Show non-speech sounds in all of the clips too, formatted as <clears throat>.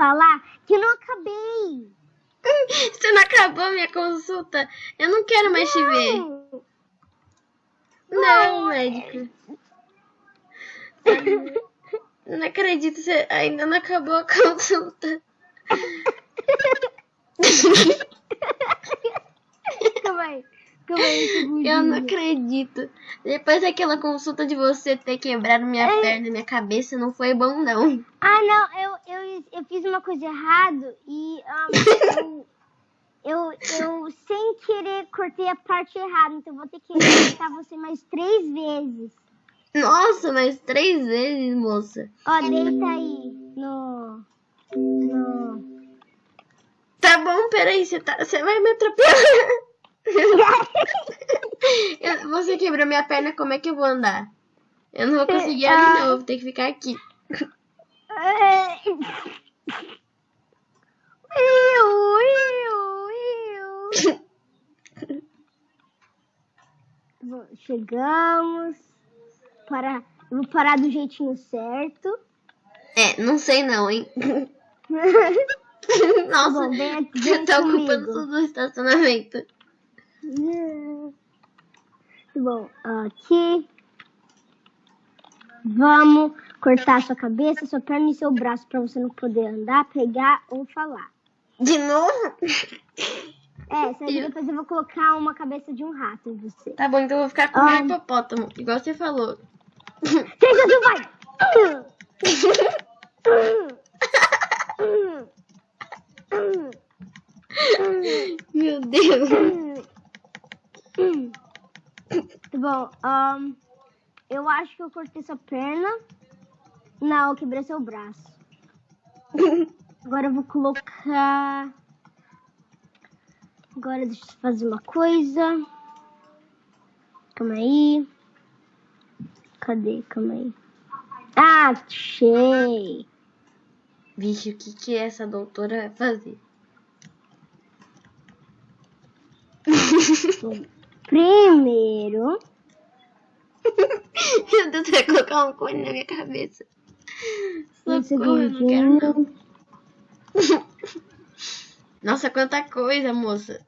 falar que eu não acabei. <laughs> Você não acabou minha consulta? Eu não quero mais te ver. Não. Não, médico. Não acredito, você ainda não acabou a <laughs> consulta. Calma aí. Eu não acredito. Depois daquela consulta de você ter quebrado minha perna e minha cabeça, não foi bom, não. Ah, não, eu, eu, eu fiz uma coisa errada e um, eu, eu, eu, sem querer, cortei a parte errada. Então, vou ter que cortar você mais três vezes. Nossa, mas três vezes, moça. Ó, deita aí no... no... Tá bom, peraí, você, tá, você vai me atropelar. <laughs> Eu- você quebrou minha perna, como é que eu vou andar? Eu não vou conseguir ali, não. Eu vou ter que ficar aqui. Bom, chegamos. Para, vou parar do jeitinho certo. É, não sei não, hein? Nossa, Bom, vem, vem você tá ocupando todo o estacionamento. Bom, aqui. Vamos cortar sua cabeça, sua perna e seu braço para você não poder andar, pegar ou falar. De novo? É, que depois eu vou colocar uma cabeça de um rato em você. Tá bom, então eu vou ficar com Ah. um hipopótamo, igual você falou. Seja do vai! <laughs> Meu Deus. <laughs> Bom, ahn, eu acho que eu cortei sua perna. Não, eu quebrei seu braço. <laughs> Agora eu vou colocar. Agora deixa eu fazer uma coisa. Calma aí. Cadê? Calma aí. Ah, achei. Vixe, o que, que essa doutora vai fazer? <laughs> Primeiro, Meu Deus, vai colocar um cone na minha cabeça. um Socorro, não quero não. <laughs> Nossa, quanta coisa, moça.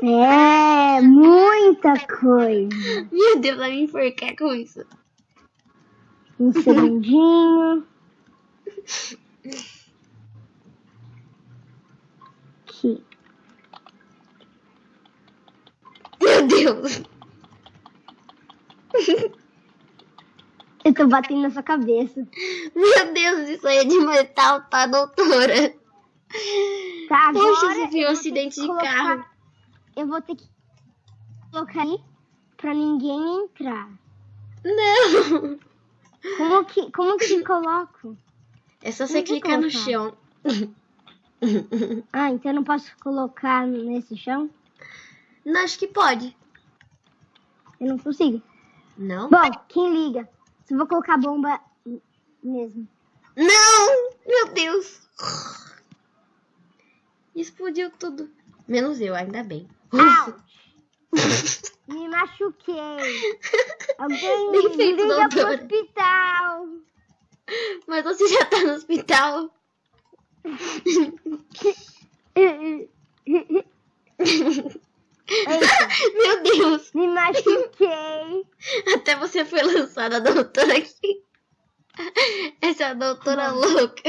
É, muita coisa. <laughs> Meu Deus, vai me enforcar com isso. Um segundinho. <laughs> Aqui. Meu Deus. Eu tô batendo na sua cabeça. Meu Deus, isso aí é de metal, tá, doutora? Tá, agora Poxa, viu um acidente de colocar- carro. Eu vou ter que colocar aí pra ninguém entrar. Não. Como que, como que coloco? É só você clicar no chão. Ah, então eu não posso colocar nesse chão? Não, acho que pode. Eu não consigo. Não? Bom, quem liga? Se eu vou colocar a bomba mesmo. Não! Meu Deus! Explodiu tudo. Menos eu, ainda bem. <laughs> Me machuquei. <laughs> Alguém me feito, liga pro doutora. hospital. Mas você já tá no hospital. <laughs> <laughs> Meu Deus! me machuquei. Até você foi lançada, doutora aqui. Essa é a doutora louca.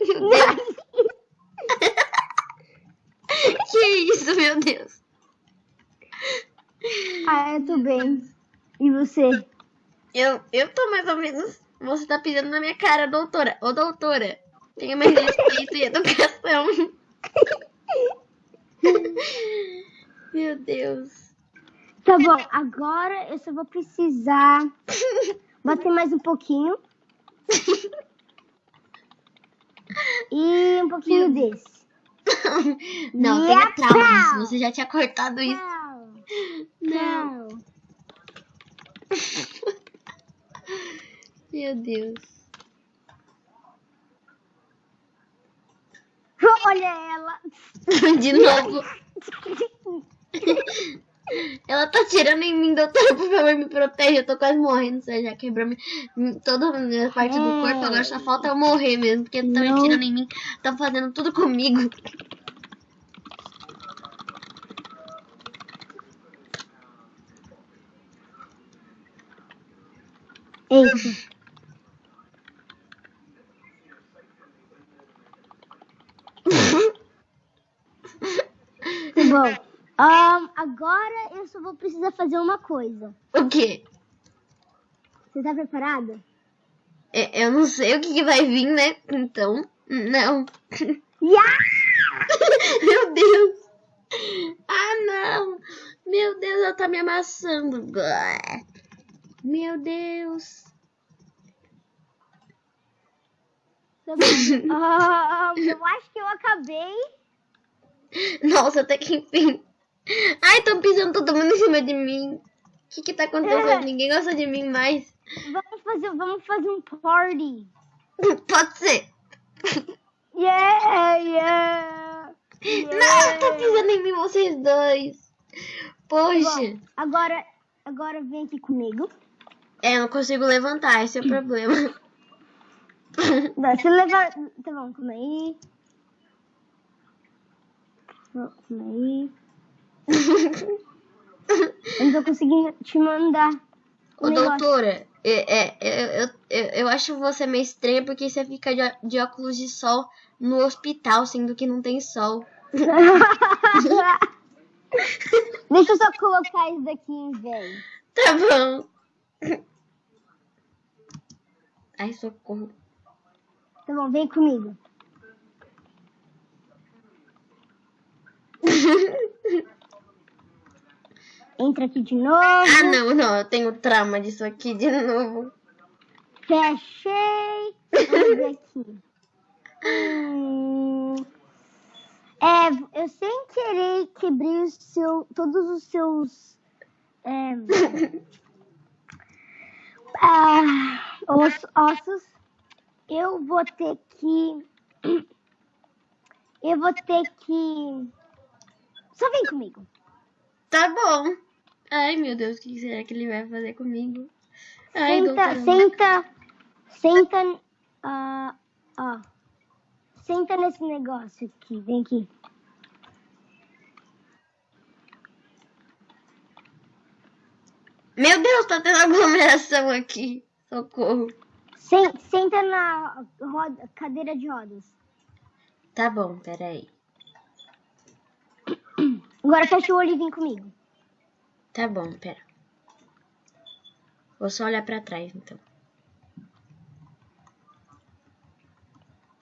Meu Deus! Que isso, meu Deus? Ah, eu tô bem. E você? Eu, eu tô mais ou menos. Você tá pisando na minha cara, doutora. Ô, doutora, tenha mais respeito e educação. <laughs> Meu Deus. Tá bom, agora eu só vou precisar bater mais um pouquinho. E um pouquinho desse. Não, pau. Você já tinha cortado isso. Não. Não. Meu Deus. Olha ela. <laughs> De novo. <laughs> Ela tá tirando em mim, doutora, por favor, me protege. Eu tô quase morrendo, você já quebrou mi- mi- toda a minha parte do corpo, agora só falta eu morrer mesmo, porque tá me tirando em mim, tá fazendo tudo comigo. Eita. Ahn, agora eu só vou precisar fazer uma coisa. O quê? Você tá preparado? É, Eu não sei o que, que vai vir, né? Então, não. Yeah! <laughs> Meu Deus! Ah, não! Meu Deus, ela tá me amassando. Meu Deus! Tá. <laughs> Ahn, eu acho que eu acabei. <laughs> Nossa, até que enfim. Ai, tô pisando todo mundo em cima de mim. O que que tá acontecendo? Ninguém gosta de mim mais. Vamos fazer, vamos fazer um party. <laughs> Pode ser. <laughs> Yeah, yeah. Não, tá pisando em mim vocês dois. Poxa. Bom, agora, agora vem aqui comigo. É, eu não consigo levantar, esse é o problema. Não, Você leva. Tá bom, calma aí. Calma aí. Eu não tô conseguindo te mandar. Ô, negócio. doutora, é, é, é, eu, eu, eu acho você meio estranha porque você fica de, de óculos de sol no hospital, sendo que não tem sol. <laughs> Deixa eu só colocar isso daqui em vez. Tá bom. Ai, socorro. Tá bom, vem comigo. <laughs> Entra aqui de novo. Ah, não, não, eu tenho trauma disso aqui de novo. Fechei. Vamos ver aqui. Hum, é, eu sem querer quebrei o seu, todos os seus é, <laughs> ah, os ossos. Eu vou ter que. Eu vou ter que. Só vem comigo. Tá bom. Ai, meu Deus, o que será que ele vai fazer comigo? Ai, Senta, senta, senta, ah, ó, senta nesse negócio aqui, vem aqui. Meu Deus, tá tendo aglomeração aqui. Socorro. Sen- senta na roda- cadeira de rodas. Tá bom, peraí. <clears throat> Agora fecha o olho e vem comigo. Tá bom, pera. Vou só olhar pra trás, então.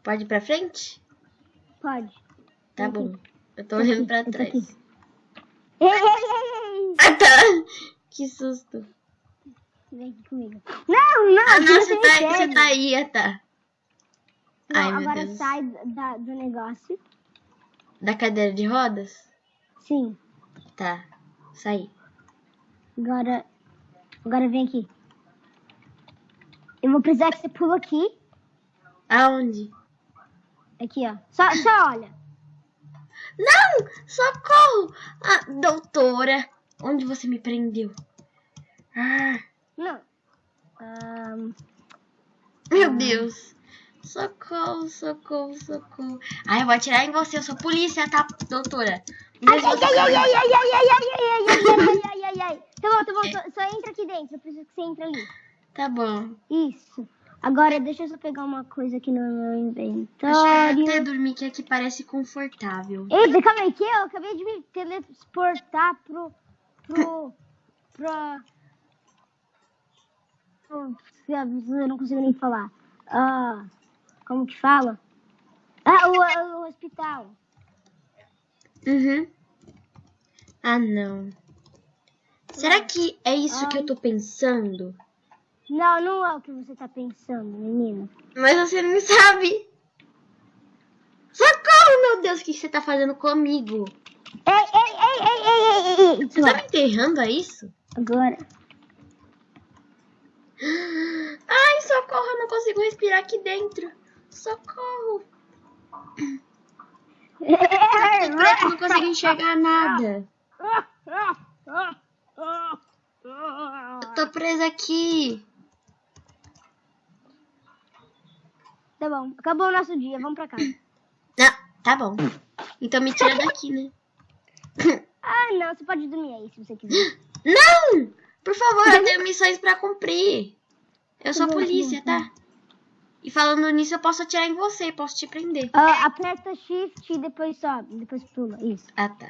Pode ir pra frente? Pode. Tá bom. Eu tô olhando pra trás. aqui. Ei, ei, ei, ei. Ah, tá. Que susto. Vem aqui comigo. Não, não. Ah, não, você tá, você tá aí, ah, tá. Não, Ai, agora sai da- do negócio. Da cadeira de rodas? Sim. Tá. Saí. Agora, agora vem aqui. Eu vou precisar que você pula aqui. Aonde? Aqui, ó. Só, só olha. Não! Socorro! Ah, doutora, onde você me prendeu? Ah, Não. Ahn, meu Deus. Socorro, socorro, socorro. Ai, eu vou atirar em você, eu sou polícia, tá, doutora? Ai, ai, ai, ai, tá- ai, ai, ai, ai, ai, ai, ai, ai, ai, ai, ai. Tá bom, tá bom. Só, só entra aqui dentro. Eu preciso que você entre ali. Tá bom. Isso. Agora, deixa eu só pegar uma coisa aqui no meu Deixa eu inventário. até dormir que aqui parece confortável. Eita, calma aí, que eu acabei de me teleportar pro. pro. pra. pro- eu não consigo nem falar. Ah, como que fala? Ah, o, o hospital. Uhum. Ah, não. Será que é isso que eu tô pensando? Não, não é o que você tá pensando, menino. Mas você não sabe. Socorro, meu Deus, o que você tá fazendo comigo? Ei, ei, ei, ei, ei, ei, ei. Você tá me enterrando, é isso? Agora. <gasps> Ai, socorro, eu não consigo respirar aqui dentro. Socorro. Eu não consigo enxergar nada. Eu tô presa aqui. Tá bom, acabou o nosso dia, vamos pra casa. Ah, tá bom. Então me tira daqui, né? Ah, não, você pode dormir aí se você quiser. Não! Por favor, eu tenho missões pra cumprir. Eu sou Tá bom, polícia, tá tá? E falando nisso, eu posso atirar em você, posso te prender. Ah, aperta shift e depois sobe, depois pula, isso. Ah, tá.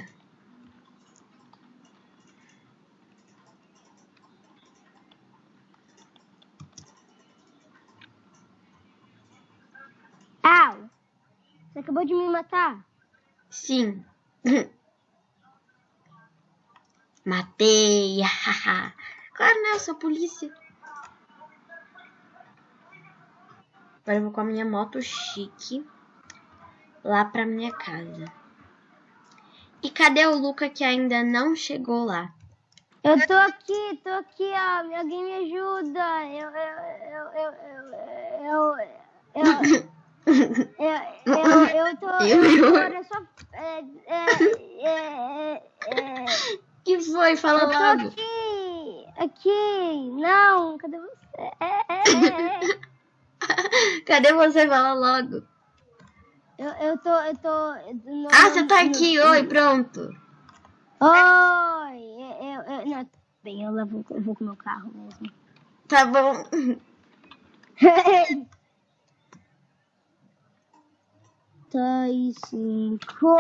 Au! Você acabou de me matar. Sim. <laughs> Matei. <laughs> claro, né? Eu sou polícia. Agora eu vou com a minha moto chique lá pra minha casa. E cadê o Luca que ainda não chegou lá? Eu tô aqui, tô aqui, ó. Alguém me ajuda. Eu, eu, eu, eu, eu, eu... eu, eu, eu tô. Eu, só. É é, é, é, é, que foi? Fala eu logo. Aqui! Aqui! Não! Cadê você? É, <laughs> Cadê você? Fala logo. Eu, eu tô, eu tô. no- Ah, você tá no- aqui. Oi, pronto. Oi, eu, eu, eu não, bem, eu levo, eu vou com o meu carro mesmo. Tá bom. <laughs> Dois, cinco.